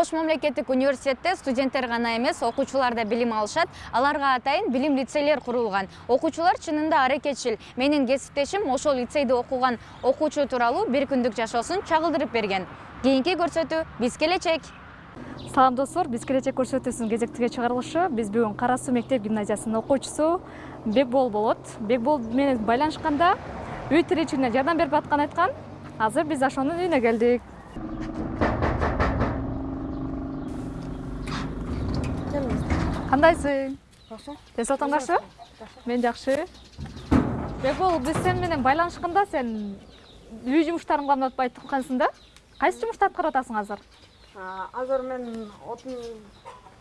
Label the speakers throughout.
Speaker 1: ош мамлекеттик университетте студенттер гана эмес окуучулар да билим алышат. Аларга атайын билим лицейлер курулган. Окуучулар чынында аракетчил. Менин кесиптешим ошол лицейде окуган окуучу тууралуу бир күндүк жашоосун чагылдырып берген. Кийинки көрсөтүү биз келечек.
Speaker 2: Салам достор. Биз келечек көрсөтүүсүнүн кезектеги чыгарылышы. Биз бүгүн кара суу мектеп гимназиясынын окуучусу бекбол болот. Бекбол менен байланышканда үй тиричилигине жардам берип атканын айткан. Азыр биз ошонун үйүнө келдик кандайсың?
Speaker 3: Жакшы
Speaker 2: ден соолугуң жакшыбы мен жакшы. Бекбол биз сени менен байланышканда сен үй жумуштарын кылам деп айтып аткансың да? Кайсы жумушту аткарып атасың азыр?
Speaker 3: Азыр мен отун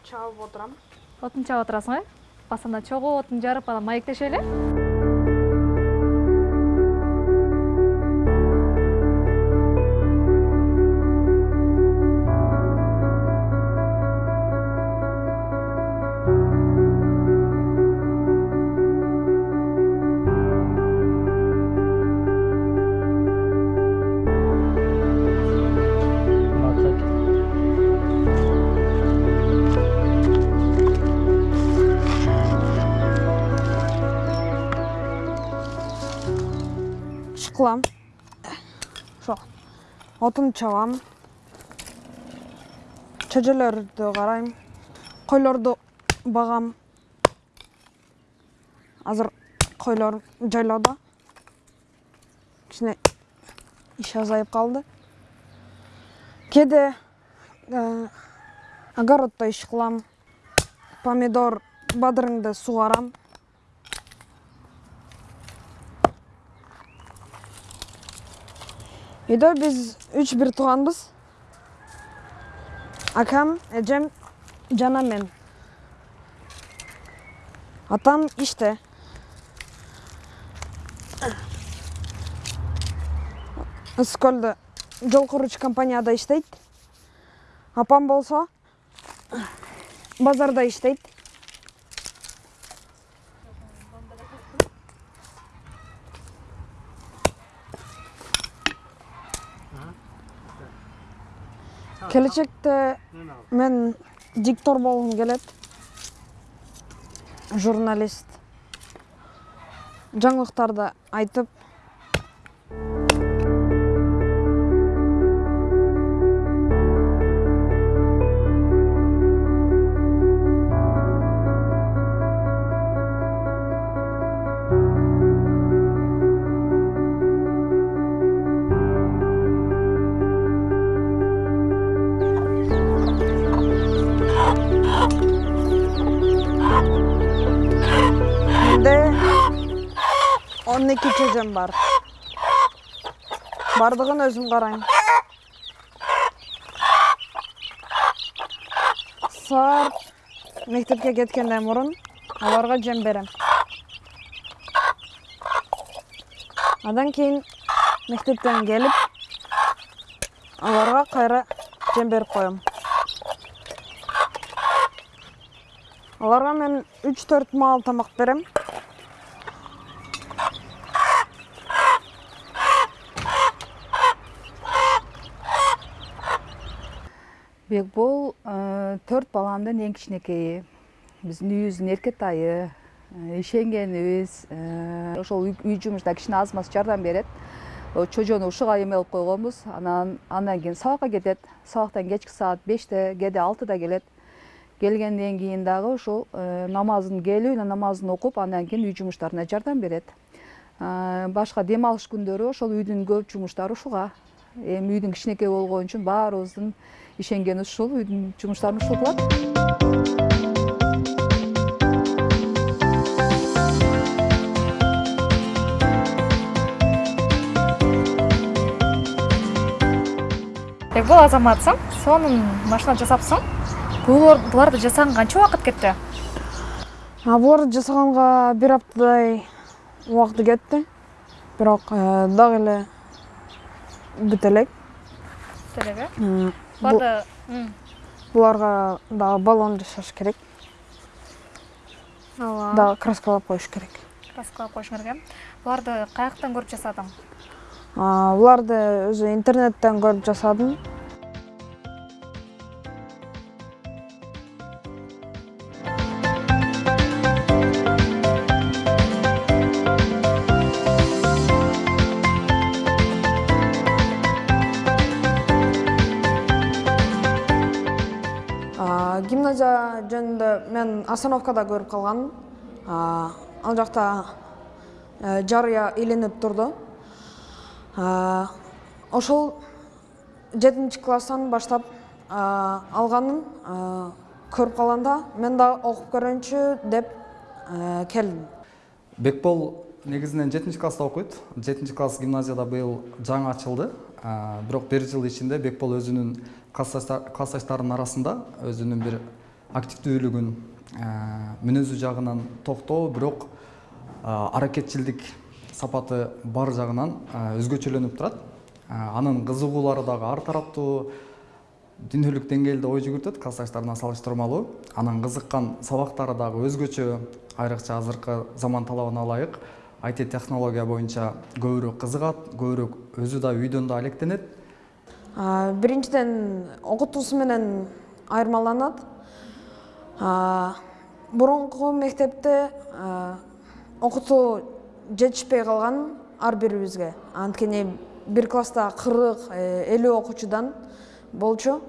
Speaker 3: чабып отурам.
Speaker 2: Отун чаап отурасың э? Баса анда чогуу отун жарып анан маектешели
Speaker 3: иш кылам ошо отун чабам чөжөлөрдү карайм койлорду багам азыр койлор жайлоодо кичине иш азайып калды кээде огороддо иш кылам помидор бадырыңды сугарам үйдө биз үч бир тууганбыз акам эжем жана мен атам иште ысык көлдө жол куруучу компанияда иштейт апам болсо базарда иштейт келечекте мен диктор болгум келет журналист. Жаңылыктарды айтып он эки чөжөм бар баардыгын өзүм карайм саат мектепке кеткенден мурун аларга жем берем андан кийин мектептен келип аларга кайра жем берип коем аларга мен үч төрт маал тамак берем
Speaker 4: бекбол төрт баламдын эң кичинекейи биздин үйүбүздүн эркетайы ишенгенибиз ошол үй жумушта кичине аз маз жардам берет. Чожону ушуга эме кылып койгонбуз. Анан андан кийин сабакка кетет. Сабактан кечки саат беште кээде алтыда келет. Келгенден кийин дагы ушул намазын келип намазын окуп андан кийин үй жумуштарына жардам берет. Башка дем алыш күндөрү ошол үйдүн көп жумуштары ушуга. Эми үйдүн кичинекей болгон үчүн баарыбыздын ишенгенибиз ушул үйдүн жумуштарын ушул кылат
Speaker 2: бекбол азаматсың сонун машина жасапсың буларды жасаганга канча убакыт кетти
Speaker 3: буларды жасаганга бир аптадай убакыты кетти бирок дагы эле бүтө элек
Speaker 2: бүт элек э
Speaker 3: буларга дагы баллон жасаш керек. Дагы краскалап коюш керек.
Speaker 2: Краскалап коюш керек э. Буларды каяктан көрүп жасадың?
Speaker 3: Буларды өзү интернеттен көрүп жасадым. А, гимназия жөнүндө мен остановкада көрүп калганмын А, ал жакта э, жарыя илинип турду А, ошол жетинчи класстан баштап а, алганын а, көрүп калганда мен да окуп көрөйүнчү деп э, келдим
Speaker 5: бекбол негизинен жетинчи класста окуйт жетинчи класс гимназияда быйыл жаңы ачылды. Бирок бир жыл ичинде бекбол өзүнүн классташтар- классташтарынын арасында өзүнүн бир активдүүлүгүн а, мүнөзү жагынан токтоо бирок а, аракетчилдик сапаты бар жагынан а, өзгөчөлөнүп турат. Анын кызыгуулары дагы ар тараптуу дүйнөлүк деңгээлде ой жүгүртөт классташтарына салыштырмалуу. Анан кызыккан сабактары дагы өзгөчө айрыкча азыркы заман талабына ылайык. IT технология боюнча көбүрөөк кызыгат көбүрөөк өзү да үйдөн да алектенет.
Speaker 3: Биринчиден окутуусу менен айырмаланат. Мурунку мектепте а, окутуу жетишпей калган ар бирибизге анткени бир класста кырк элүү окуучудан болчу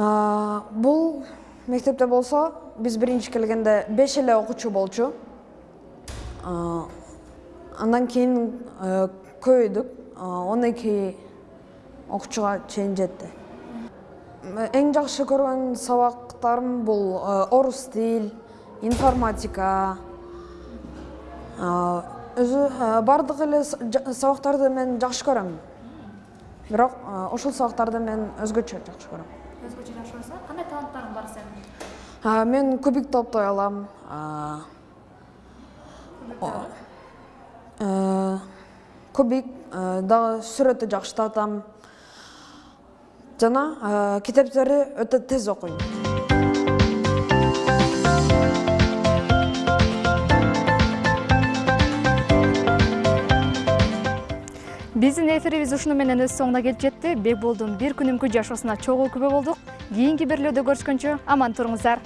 Speaker 3: А, бул мектепте болсо биз биринчи келгенде беш эле окуучу болчу андан кийин көбөйдүк он эки окуучуга чейин жетти эң жакшы көргөн сабактарым бул э, орус тил информатика. Э, баардык эле сабактарды мен жакшы көрөм бирок э, ошол сабактарды мен өзгөчө жакшы көрөм
Speaker 2: өзгөчө жакшы көрсөң кандай таланттарың бар сенин
Speaker 3: мен кубик топтой алам кубик дагы сүрөттү жакшы тартам. Жана китептерди өтө тез окуйм
Speaker 2: эфирибиз ушуну менен өз соңуна келип жетти. Бекболдун бир күнүмкү жашоосуна чогуу күбө болдук. Кийинки берүүлөрдө көрүшкөнчө аман туруңуздар.